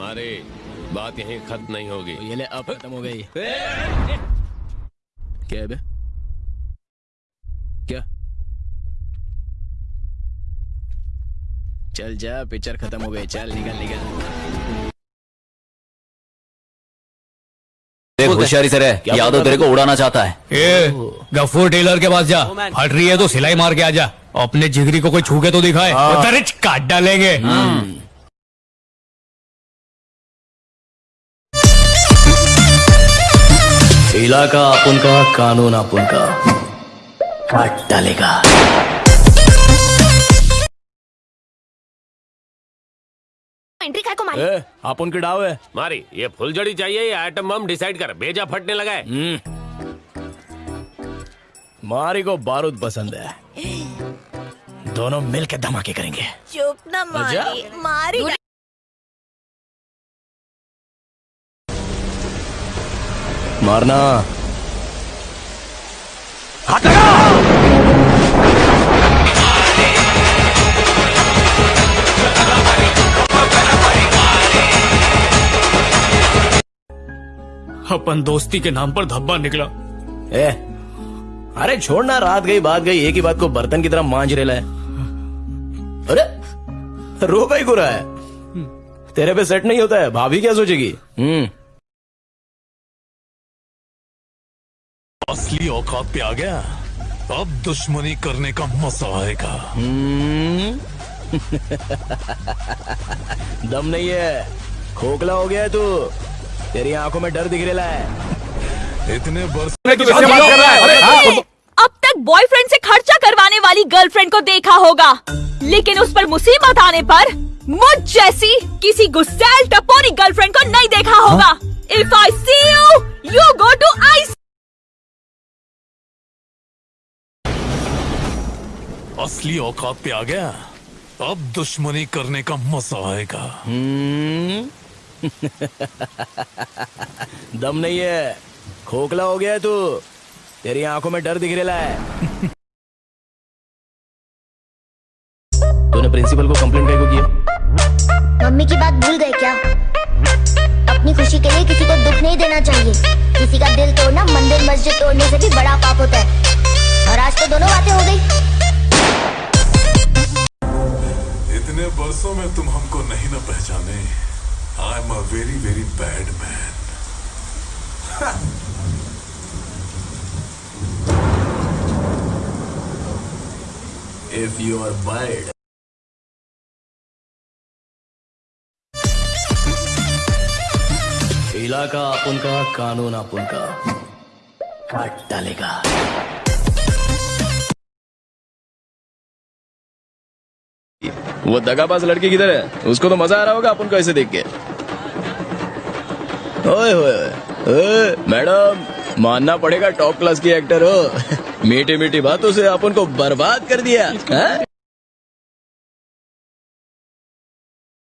हमारे बात यहीं खत्म नहीं होगी। ये ले अब खत्म हो गई। क्या बे? क्या? चल जा पिक्चर खत्म हो गई। चल निकल निकल। देख होशियारी से रह। यादव तेरे को उड़ाना चाहता है। ए गफूर टेलर के पास जा। हट रही है तो सिलाई मार के आ जा। अपने जिगरी को कोई छू के तो दिखाए। उधर काट डालेंगे। इलाका अपन का कानून अपन का काट डालेगा। एंट्री काय को मारी। ए, अपन के डाव है। मारी ये फुलझड़ी चाहिए या आइटम बम डिसाइड कर। भेजा फटने लगा है। मारी को बारूद पसंद है। दोनों मिलके धमाके करेंगे। चुप ना मारी। मारी मारना। अपन दोस्ती के नाम पर धब्बा निकला। ए अरे छोड़ना रात गई बात गई एक ही बात को बर्तन की तरह मांझ रेला है अरे रो भाई को रहा है। तेरे पे सेट नहीं होता है भाभी क्या सोचेगी? हम्म। असली औकात पे आ गया। अब दुश्मनी करने का मज़ा आएगा। हम्म। दम नहीं है। खोखला हो गया तू। तेरी आँखों में डर दिख रहा है। इतने बरस अब तक बॉयफ्रेंड से खर्चा करवाने वाली गर्लफ्रेंड को देखा होगा। लेकिन उस पर मुसीबत आने पर मुझ जैसी किसी गुस्सैल टपोरी गर्लफ्रेंड को नहीं देखा होगा। If I see you you go असली औकात पे आ गया। अब दुश्मनी करने का मज़ा आएगा। हम्म। दम नहीं है। खोखला हो गया तू। तेरी आँखों में डर दिख रहा है। तूने प्रिंसिपल को कंप्लेंट काय को किया? मम्मी की बात भूल गए क्या? अपनी खुशी के लिए किसी को दुख नहीं देना चाहिए। किसी का दिल तोड़ना मंदिर मस्जिद तोड़ने से भी बड़ा पाप होता है। बरसों में तुम हमको नहीं ना पहचाने। I am a very very bad man if you are bird इलाका अपन का कानून अपन का काट डालेगा। वो दगाबाज लड़की किधर है? उसको तो मज़ा आ रहा होगा अपन को ऐसे देख के। ओए ओए मैडम, मानना पड़ेगा टॉप क्लास की एक्टर हो। मीठी मीठी बातों से अपन को बर्बाद कर दिया?